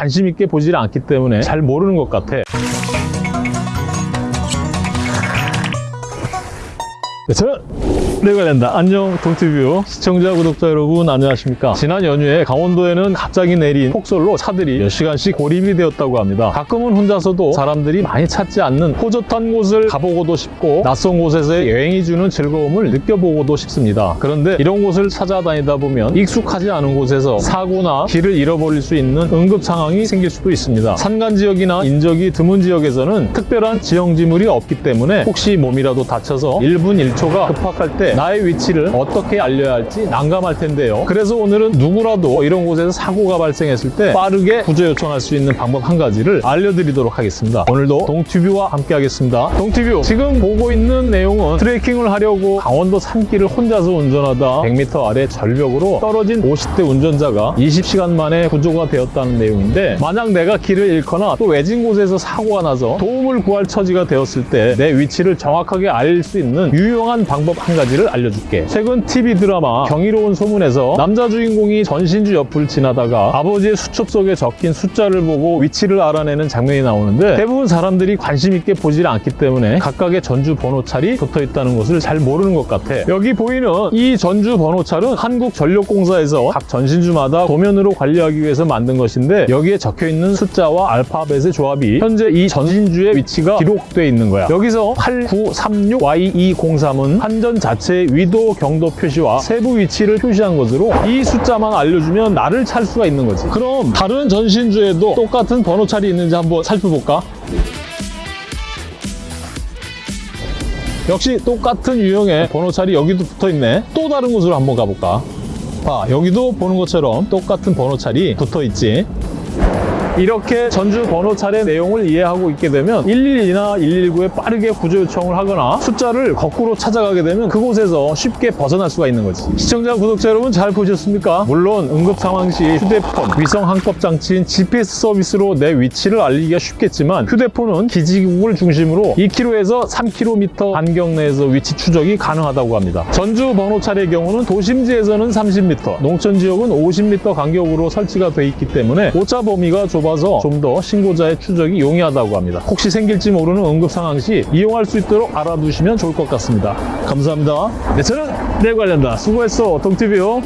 관심 있게 보질 않기 때문에 잘 모르는 것 같아. 네, 저는 내가 된다. 안녕 동티뷰 시청자 구독자 여러분 안녕하십니까? 지난 연휴에 강원도에는 갑자기 내린 폭설로 차들이 몇 시간씩 고립이 되었다고 합니다. 가끔은 혼자서도 사람들이 많이 찾지 않는 호젓한 곳을 가보고도 싶고 낯선 곳에서의 여행이 주는 즐거움을 느껴보고도 싶습니다. 그런데 이런 곳을 찾아다니다 보면 익숙하지 않은 곳에서 사고나 길을 잃어버릴 수 있는 응급 상황이 생길 수도 있습니다. 산간 지역이나 인적이 드문 지역에서는 특별한 지형지물이 없기 때문에 혹시 몸이라도 다쳐서 1분 1초가 급박할 때 나의 위치를 어떻게 알려야 할지 난감할 텐데요. 그래서 오늘은 누구라도 이런 곳에서 사고가 발생했을 때 빠르게 구조 요청할 수 있는 방법 한 가지를 알려드리도록 하겠습니다. 오늘도 동튜뷰와 함께 하겠습니다. 동튜뷰 지금 보고 있는 내용은 트레킹을 하려고 강원도 산길을 혼자서 운전하다 100m 아래 절벽으로 떨어진 50대 운전자가 20시간 만에 구조가 되었다는 내용인데 만약 내가 길을 잃거나 또 외진 곳에서 사고가 나서 도움을 구할 처지가 되었을 때 내 위치를 정확하게 알 수 있는 유용한 방법 한 가지를 알려줄게. 최근 TV 드라마 경이로운 소문에서 남자 주인공이 전신주 옆을 지나다가 아버지의 수첩 속에 적힌 숫자를 보고 위치를 알아내는 장면이 나오는데 대부분 사람들이 관심 있게 보질 않기 때문에 각각의 전주 번호찰이 붙어 있다는 것을 잘 모르는 것 같아. 여기 보이는 이 전주 번호찰은 한국전력공사에서 각 전신주마다 도면으로 관리하기 위해서 만든 것인데 여기에 적혀 있는 숫자와 알파벳의 조합이 현재 이 전신주의 위치가 기록돼 있는 거야. 여기서 8936Y203은 한전 자체 의 위도 경도 표시와 세부 위치를 표시한 것으로 이 숫자만 알려주면 나를 찾을 수가 있는 거지. 그럼 다른 전신주에도 똑같은 번호찰이 있는지 한번 살펴볼까? 역시 똑같은 유형의 번호찰이 여기도 붙어 있네. 또 다른 곳으로 한번 가볼까? 봐, 여기도 보는 것처럼 똑같은 번호찰이 붙어 있지. 이렇게 전주 번호찰의 내용을 이해하고 있게 되면 112나 119에 빠르게 구조 요청을 하거나 숫자를 거꾸로 찾아가게 되면 그곳에서 쉽게 벗어날 수가 있는 거지. 시청자, 구독자 여러분 잘 보셨습니까? 물론 응급 상황 시 휴대폰, 위성 항법 장치인 GPS 서비스로 내 위치를 알리기가 쉽겠지만 휴대폰은 기지국을 중심으로 2km에서 3km 반경 내에서 위치 추적이 가능하다고 합니다. 전주 번호찰의 경우는 도심지에서는 30m, 농촌 지역은 50m 간격으로 설치가 돼 있기 때문에 오차 범위가 좁아 서 좀 더 신고자의 추적이 용이하다고 합니다. 혹시 생길지 모르는 응급 상황 시 이용할 수 있도록 알아두시면 좋을 것 같습니다. 감사합니다. 네, 저는 내 관련다. 수고했어, 동티뷰.